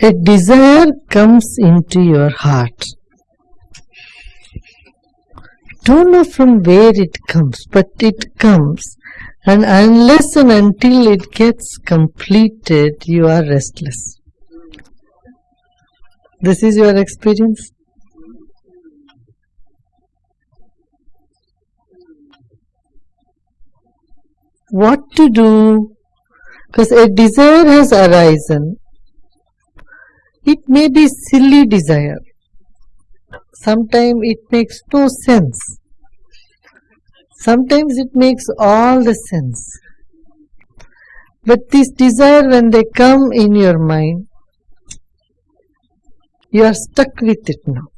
A desire comes into your heart. Don't know from where it comes, but it comes. And unless and until it gets completed, you are restless. This is your experience? What to do? Because a desire has arisen. It may be silly desire. Sometimes it makes no sense. Sometimes it makes all the sense. But this desire, when they come in your mind, you are stuck with it now.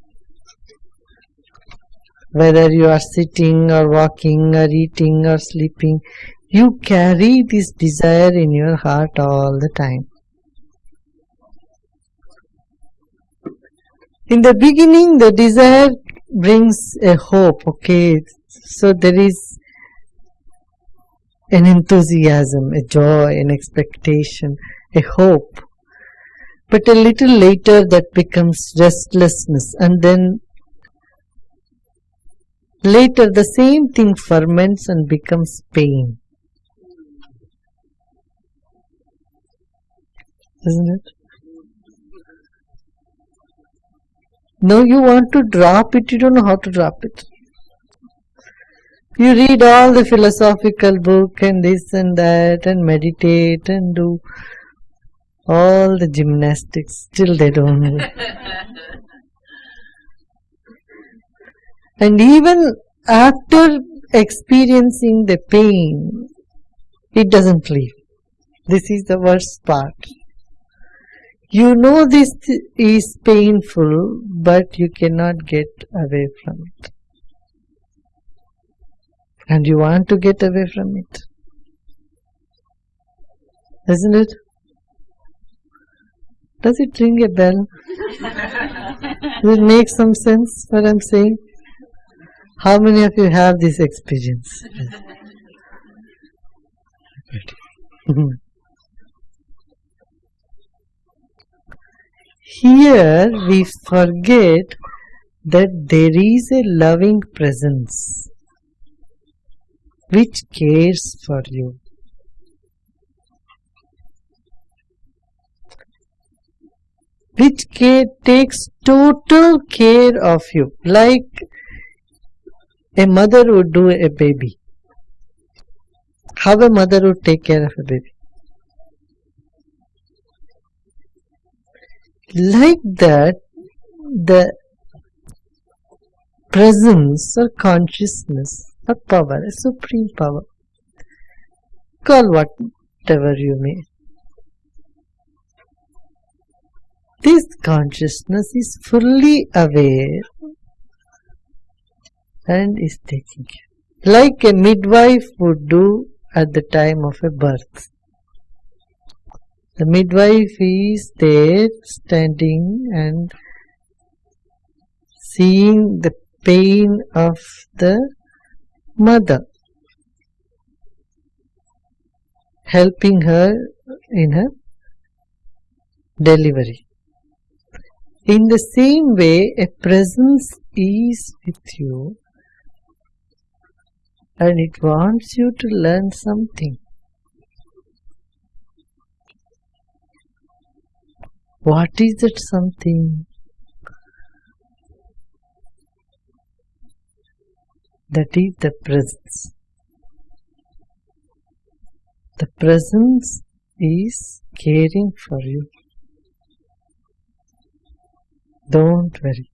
Whether you are sitting or walking or eating or sleeping, you carry this desire in your heart all the time. In the beginning, the desire brings a hope, okay, so there is an enthusiasm, a joy, an expectation, a hope. But a little later that becomes restlessness and then later the same thing ferments and becomes pain. Isn't it? Now you want to drop it, you don't know how to drop it. You read all the philosophical book and this and that and meditate and do all the gymnastics, still they don't move. and even after experiencing the pain, it doesn't leave. This is the worst part. You know this is painful, but you cannot get away from it. And you want to get away from it. Isn't it? Does it ring a bell? Does it make some sense what I'm saying? How many of you have this experience? Here we forget that there is a loving presence which cares for you. Which care, takes total care of you, like a mother would do a baby. How a mother would take care of a baby. Like that the presence or consciousness or power, a supreme power, call whatever you may. This consciousness is fully aware and is taking care. Like a midwife would do at the time of a birth. The midwife is there standing and seeing the pain of the mother, helping her in her delivery. In the same way, a presence is with you and it wants you to learn something. What is that something? That is the presence. The presence is caring for you. Don't worry.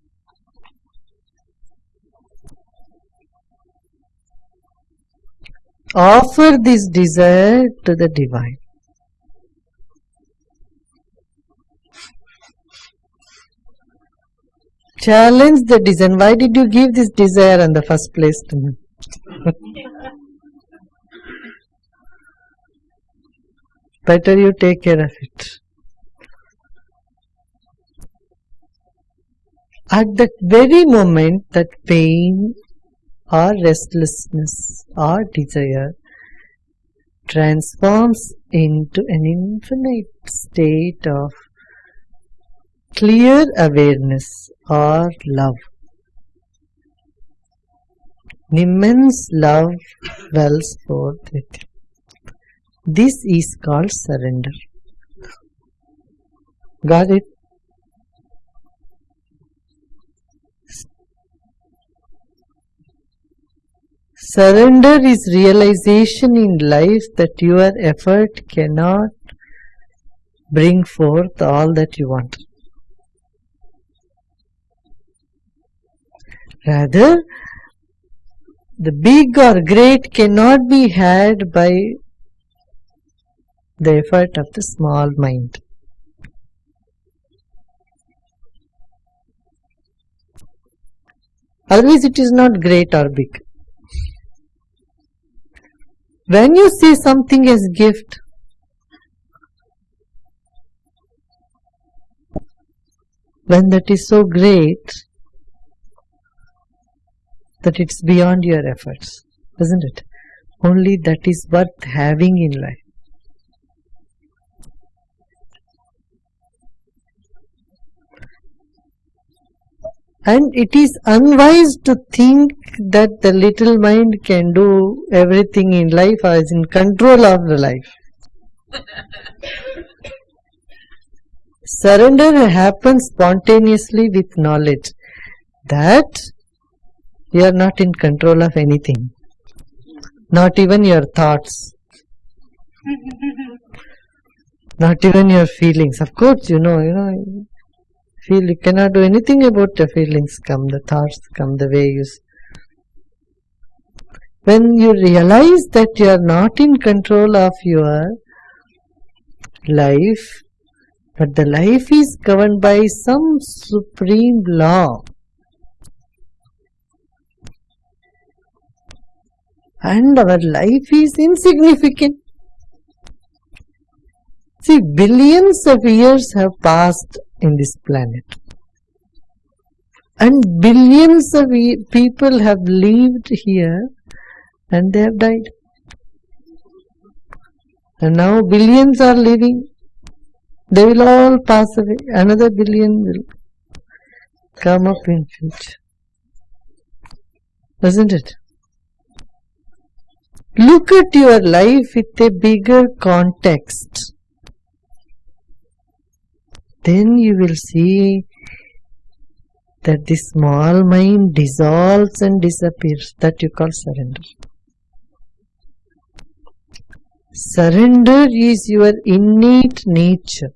Offer this desire to the divine. Challenge the design. Why did you give this desire in the first place to me? Better you take care of it. At that very moment, that pain or restlessness or desire transforms into an infinite state of clear awareness or love. Immense love wells forth within. This is called surrender. Got it? Surrender is realization in life that your effort cannot bring forth all that you want. Rather, the big or great cannot be had by the effort of the small mind. Otherwise, it is not great or big. When you see something as gift, when that is so great that it's beyond your efforts, isn't it? Only that is worth having in life. and it is unwise to think that the little mind can do everything in life or is in control of the life. Surrender happens spontaneously with knowledge that you are not in control of anything, not even your thoughts, not even your feelings. Of course, you know, you know, feel you cannot do anything about the feelings. Come the thoughts come the way you when you realize that you are not in control of your life but the life is governed by some supreme law and our life is insignificant see billions of years have passed in this planet. And billions of people have lived here and they have died. And now billions are living. They will all pass away. Another billion will come up in future. Isn't it? Look at your life with a bigger context then you will see that the small mind dissolves and disappears. That you call surrender. Surrender is your innate nature.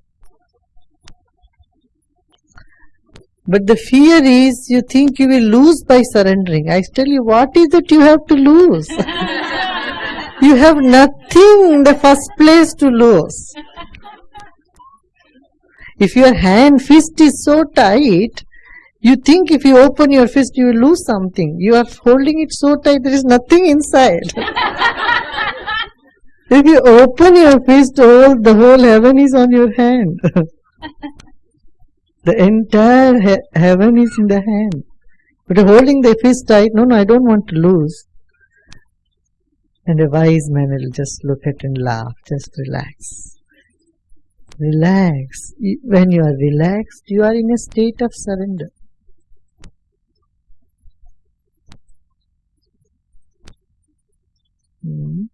But the fear is you think you will lose by surrendering. I tell you, what is that you have to lose? you have nothing in the first place to lose. If your hand fist is so tight, you think if you open your fist you will lose something. You are holding it so tight there is nothing inside. if you open your fist, all the whole heaven is on your hand. the entire he heaven is in the hand. But holding the fist tight, no, no, I don't want to lose. And a wise man will just look at and laugh, just relax relax. When you are relaxed, you are in a state of surrender. Hmm.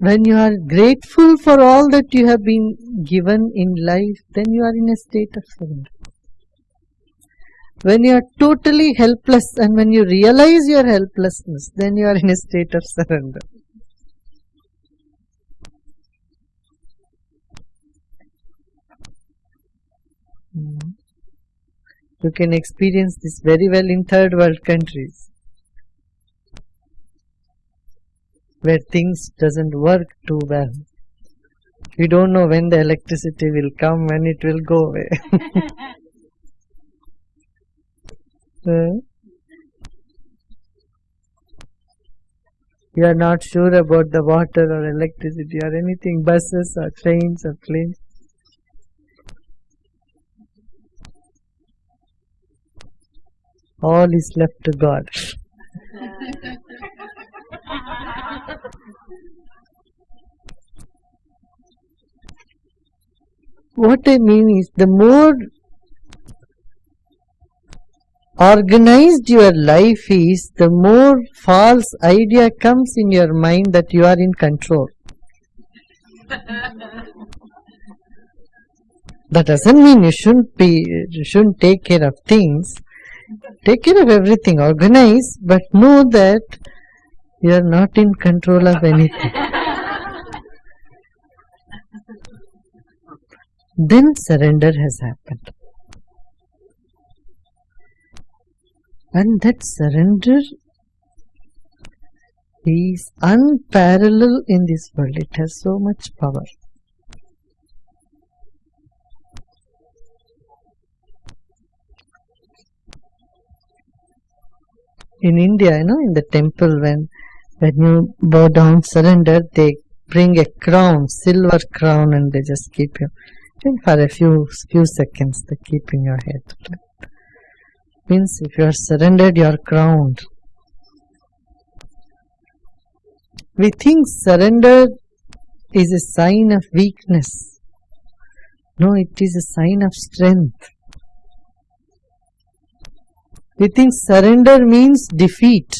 When you are grateful for all that you have been given in life, then you are in a state of surrender. When you are totally helpless and when you realize your helplessness then you are in a state of surrender. Hmm. you can experience this very well in third world countries where things doesn't work too well we don't know when the electricity will come when it will go away uh, You are not sure about the water or electricity or anything, buses or trains or planes. All is left to God. what I mean is the more organized your life is, the more false idea comes in your mind that you are in control. that doesn't mean you shouldn't be you shouldn't take care of things. Take care of everything, organize, but know that you are not in control of anything. then surrender has happened. And that surrender is unparalleled in this world. It has so much power. In India, you know, in the temple, when when you bow down, surrender, they bring a crown, silver crown, and they just keep you. And for a few few seconds, they keep in your head. Means if you are surrendered, you are crowned. We think surrender is a sign of weakness. No, it is a sign of strength. We think surrender means defeat.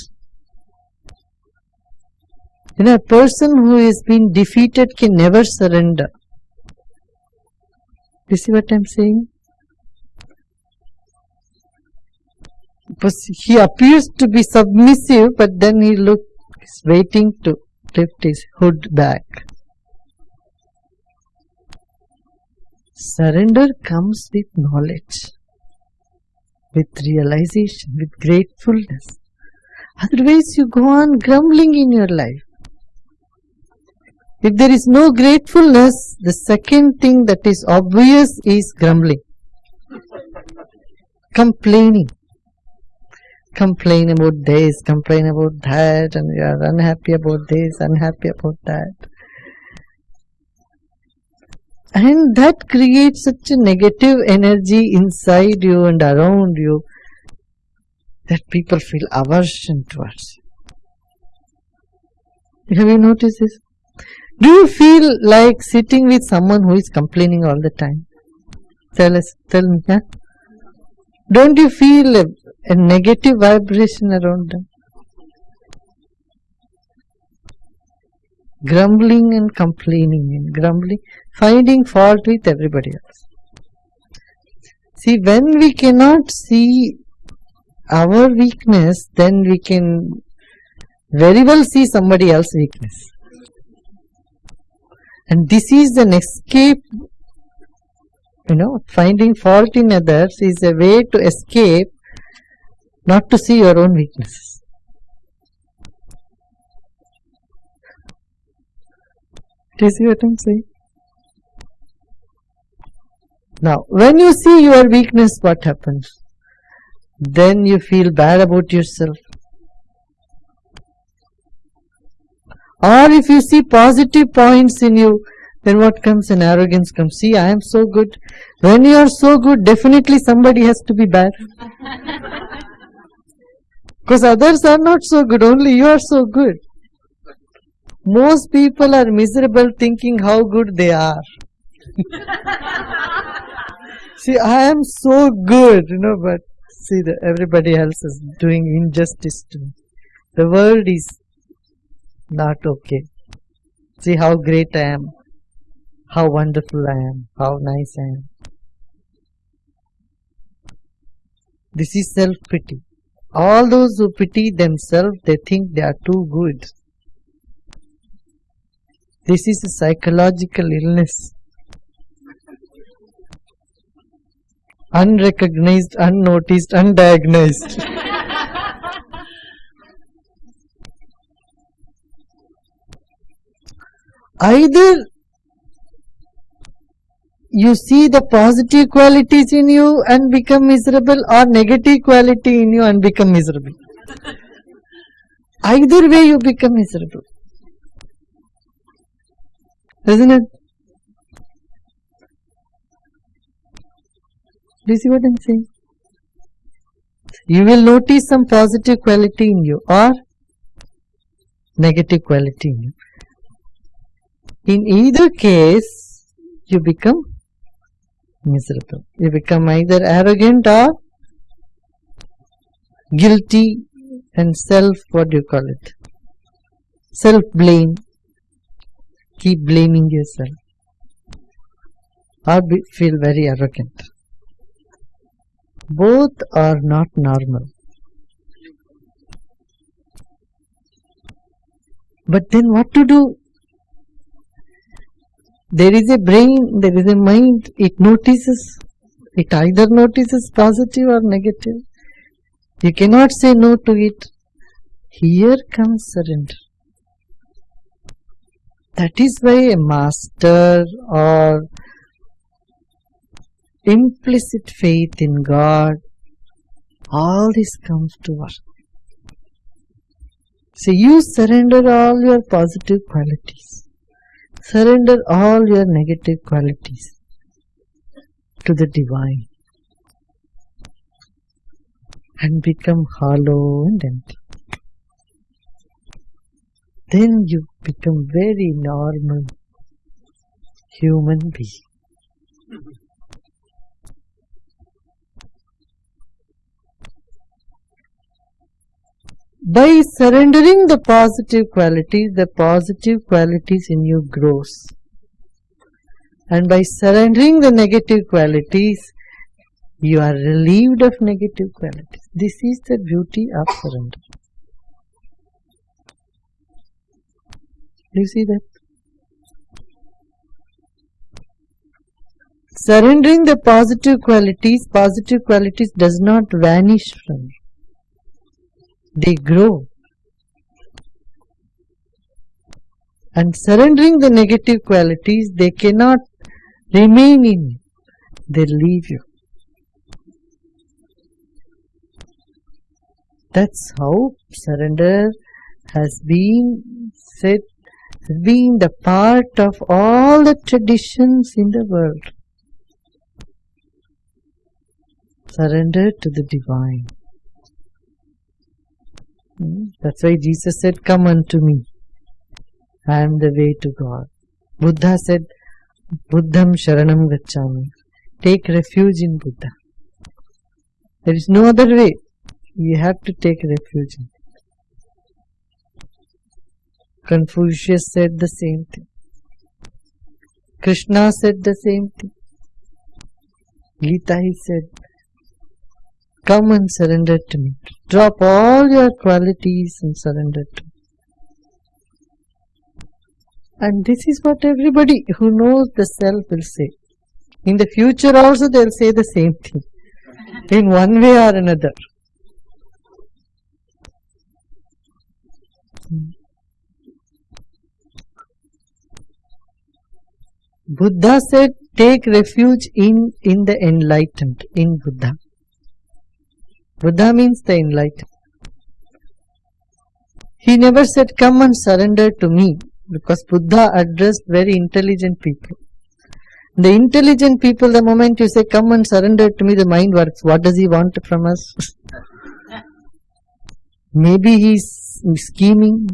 You know, a person who has been defeated can never surrender. You see what I'm saying? Because he appears to be submissive, but then he looks waiting to lift his hood back. Surrender comes with knowledge, with realization, with gratefulness. Otherwise, you go on grumbling in your life. If there is no gratefulness, the second thing that is obvious is grumbling, complaining. Complain about this, complain about that, and you are unhappy about this, unhappy about that. And that creates such a negative energy inside you and around you that people feel aversion towards. Have you noticed this? Do you feel like sitting with someone who is complaining all the time? Tell us, tell me, yeah? Don't you feel a, a negative vibration around them? Grumbling and complaining and grumbling, finding fault with everybody else. See, when we cannot see our weakness, then we can very well see somebody else's weakness. And this is an escape, you know, finding fault in others is a way to escape not to see your own weaknesses. Do you see what I'm saying? Now, when you see your weakness, what happens? Then you feel bad about yourself. Or if you see positive points in you, then what comes in arrogance comes. See, I am so good. When you are so good, definitely somebody has to be bad. Because others are not so good, only you are so good. Most people are miserable thinking how good they are. see, I am so good, you know, but see, the, everybody else is doing injustice to me. The world is not okay. See how great I am, how wonderful I am, how nice I am. This is self pity. All those who pity themselves, they think they are too good. This is a psychological illness. Unrecognized, unnoticed, undiagnosed. either you see the positive qualities in you and become miserable or negative quality in you and become miserable. Either way you become miserable. Isn't it? Do you see what I'm saying? You will notice some positive quality in you or negative quality in you. In either case, you become miserable. You become either arrogant or guilty and self, what do you call it? Self blame. Keep blaming yourself. Or be, feel very arrogant. Both are not normal. But then what to do? There is a brain, there is a mind, it notices. It either notices positive or negative. You cannot say no to it. Here comes surrender. That is why a master or implicit faith in God, all this comes to work. So you surrender all your positive qualities, surrender all your negative qualities to the divine and become hollow and empty. Then you become very normal human being. By surrendering the positive qualities, the positive qualities in you grows. And by surrendering the negative qualities, you are relieved of negative qualities. This is the beauty of surrender. Do you see that? Surrendering the positive qualities, positive qualities does not vanish from you they grow. And surrendering the negative qualities, they cannot remain in you, they leave you. That's how surrender has been said, being the part of all the traditions in the world. Surrender to the divine. That's why Jesus said, Come unto me. I am the way to God. Buddha said, Buddham Sharanam Gacchami. Take refuge in Buddha. There is no other way. You have to take refuge. Confucius said the same thing. Krishna said the same thing. Gita he said, Come and surrender to me. Drop all your qualities and surrender to me. And this is what everybody who knows the self will say. In the future also they'll say the same thing. In one way or another. Buddha said, take refuge in, in the enlightened, in Buddha. Buddha means the enlightened. He never said, Come and surrender to me, because Buddha addressed very intelligent people. The intelligent people, the moment you say, Come and surrender to me, the mind works. What does he want from us? Maybe he's scheming,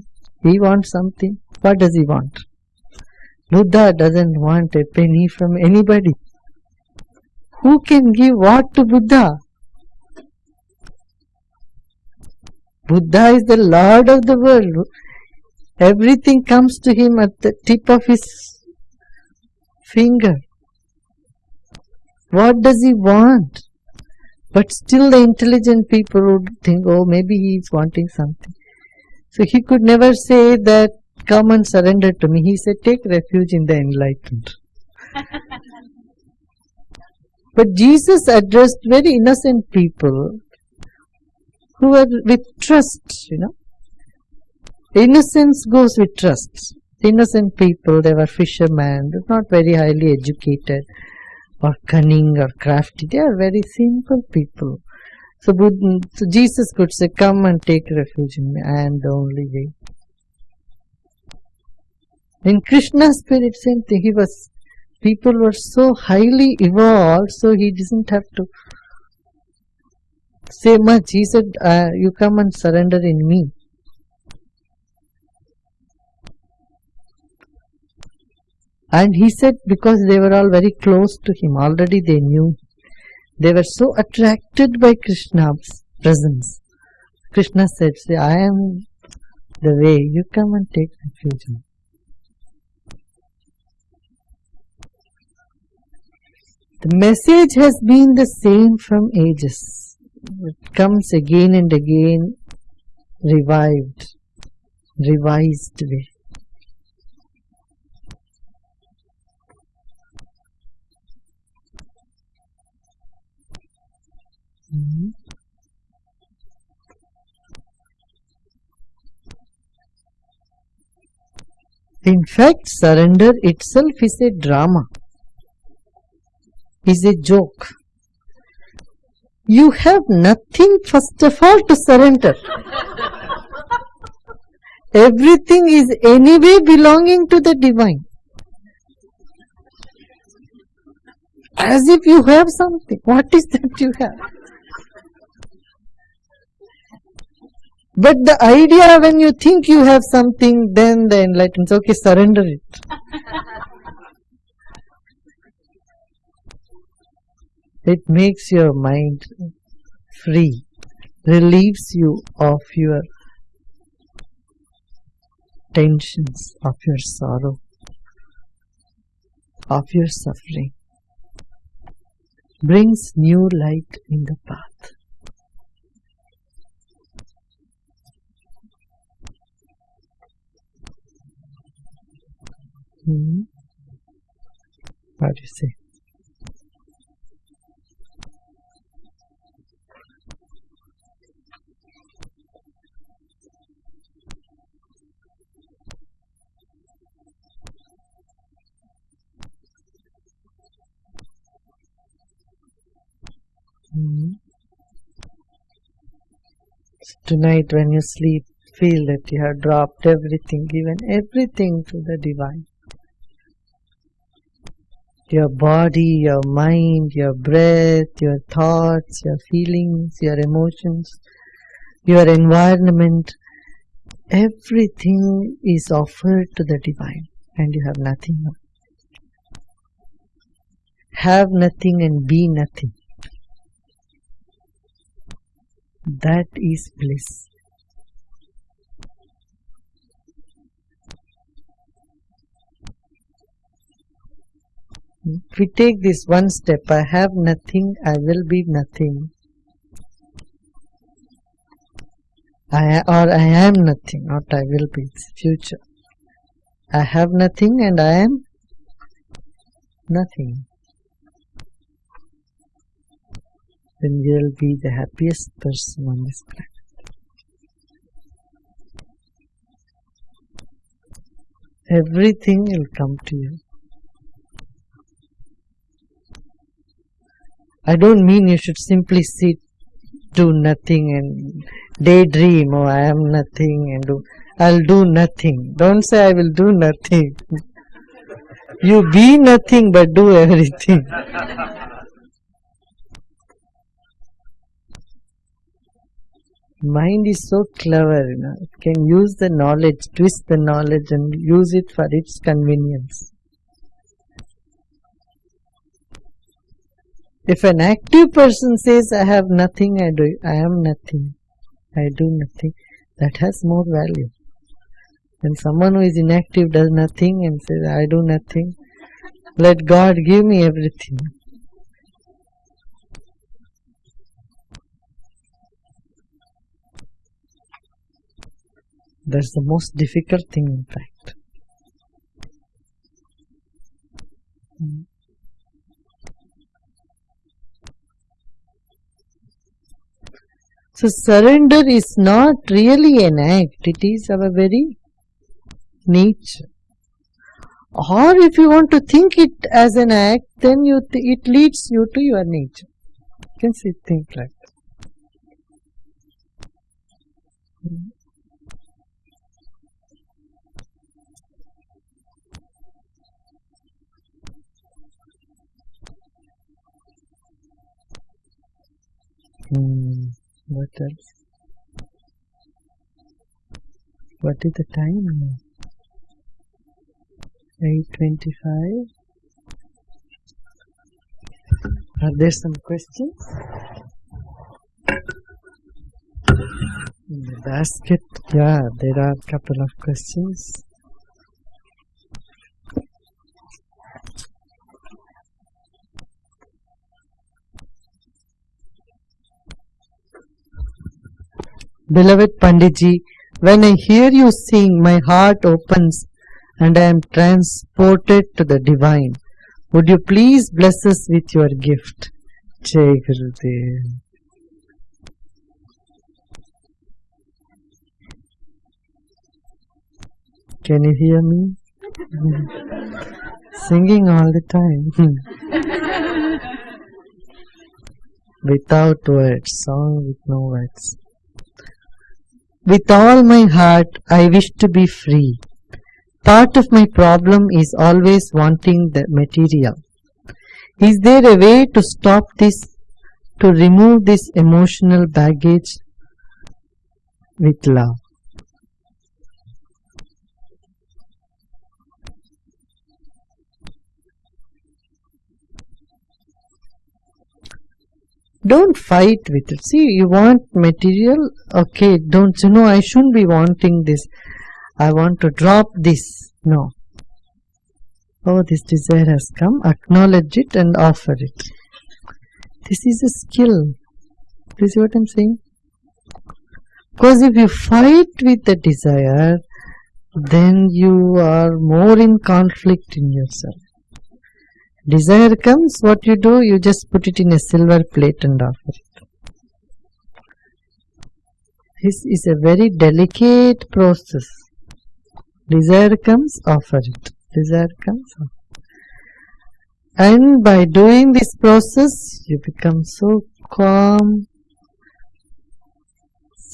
he wants something. What does he want? Buddha doesn't want a penny from anybody. Who can give what to Buddha? Buddha is the Lord of the world. Everything comes to him at the tip of his finger. What does he want? But still the intelligent people would think, oh, maybe he is wanting something. So he could never say that, come and surrender to me. He said, take refuge in the enlightened. but Jesus addressed very innocent people who are with trust, you know. Innocence goes with trust. Innocent people, they were fishermen, not very highly educated or cunning or crafty. They are very simple people. So, Buddha, so Jesus could say, Come and take refuge in me. I am the only way. In Krishna's spirit, same thing. He was, people were so highly evolved, so he doesn't have to say much. He said, uh, You come and surrender in me. And he said because they were all very close to him, already they knew. They were so attracted by Krishna's presence. Krishna said, See, I am the way, you come and take refuge The message has been the same from ages. It comes again and again, revived, revised way. Mm-hmm. In fact, surrender itself is a drama, is a joke. You have nothing, first of all, to surrender. Everything is anyway belonging to the divine. As if you have something. What is that you have? But the idea when you think you have something, then the enlightenment, okay, surrender it. It makes your mind free, relieves you of your tensions, of your sorrow, of your suffering, brings new light in the path. Hmm. What do you say? Tonight, when you sleep, feel that you have dropped everything, given everything to the divine your body, your mind, your breath, your thoughts, your feelings, your emotions, your environment, everything is offered to the divine and you have nothing. Have nothing and be nothing. That is bliss. If we take this one step, I have nothing, I will be nothing. I or I am nothing, not I will be, future. I have nothing and I am nothing. Then you will be the happiest person on this planet. Everything will come to you. I don't mean you should simply sit, do nothing and daydream, oh I am nothing and do, I'll do nothing. Don't say I will do nothing. you be nothing but do everything. Mind is so clever, you know. it can use the knowledge, twist the knowledge and use it for its convenience. If an active person says, I have nothing, I do, I am nothing, I do nothing, that has more value. When someone who is inactive does nothing and says, I do nothing, let God give me everything. That's the most difficult thing, in fact. Mm. So surrender is not really an act, it is our very nature. Or if you want to think it as an act, then you it leads you to your nature. You can see think like that. Hmm. What else? Uh, what is the time now? 825 are there some questions in the basket yeah there are a couple of questions Beloved Panditji, when I hear you sing, my heart opens and I am transported to the divine. Would you please bless us with your gift? Jai Gurudev. Can you hear me? Singing all the time. Without words, song with no words. With all my heart, I wish to be free. Part of my problem is always wanting the material. Is there a way to stop this, to remove this emotional baggage with love? Don't fight with it. See you want material? Okay don't you know i shouldn't be wanting this. I want to drop this. No. Oh this desire has come. Acknowledge it and offer it. This is a skill. You see what i'm saying? Because if you fight with the desire then you are more in conflict in yourself desire comes what you do you just put it in a silver plate and offer it. This is a very delicate process. Desire comes offer it. Desire comes and by doing this process you become so calm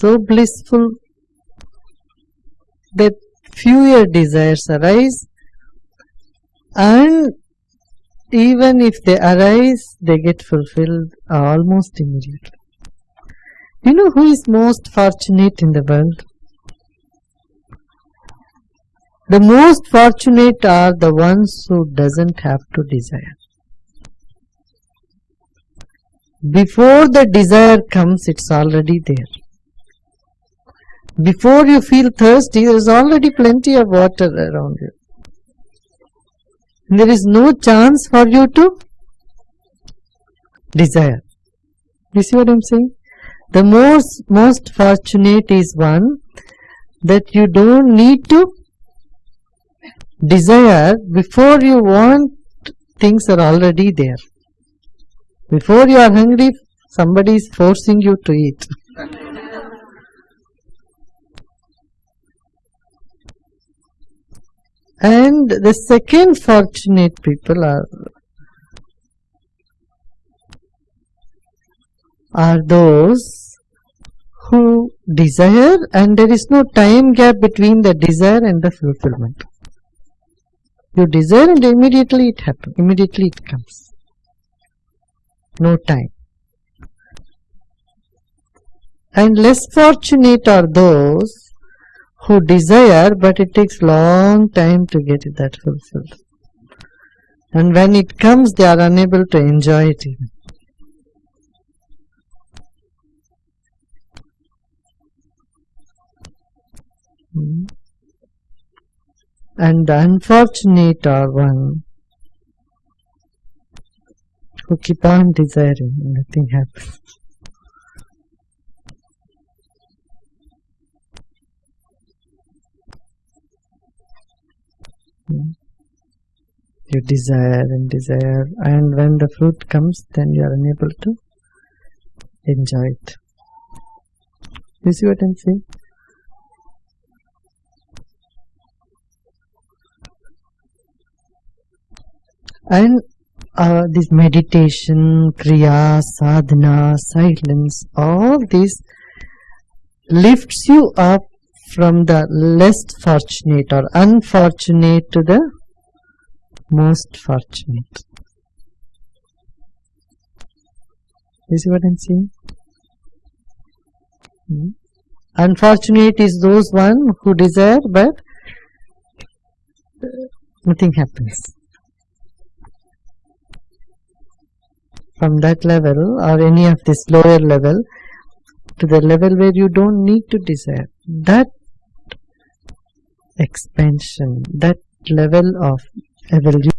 so blissful that fewer desires arise. And even if they arise, they get fulfilled almost immediately. You know who is most fortunate in the world? The most fortunate are the ones who doesn't have to desire. Before the desire comes, it's already there. Before you feel thirsty, there is already plenty of water around you. There is no chance for you to desire. You see what I am saying? The most, most fortunate is one that you don't need to desire before you want things are already there. Before you are hungry, somebody is forcing you to eat. And the second fortunate people are are those who desire and there is no time gap between the desire and the fulfillment. You desire and immediately it happens immediately it comes. No time. And less fortunate are those who desire but it takes long time to get it that fulfilled and when it comes they are unable to enjoy it even. Hmm. And the unfortunate are one who keep on desiring, nothing happens. You desire and desire. And when the fruit comes then you are unable to enjoy it. You see what i'm saying? And uh, this meditation kriya sadhana silence all this lifts you up from the less fortunate or unfortunate to the most fortunate. You see what I'm saying? Hmm? Unfortunate is those one who desire but nothing happens. From that level or any of this lower level to the level where you don't need to desire. That expansion, that level of evolution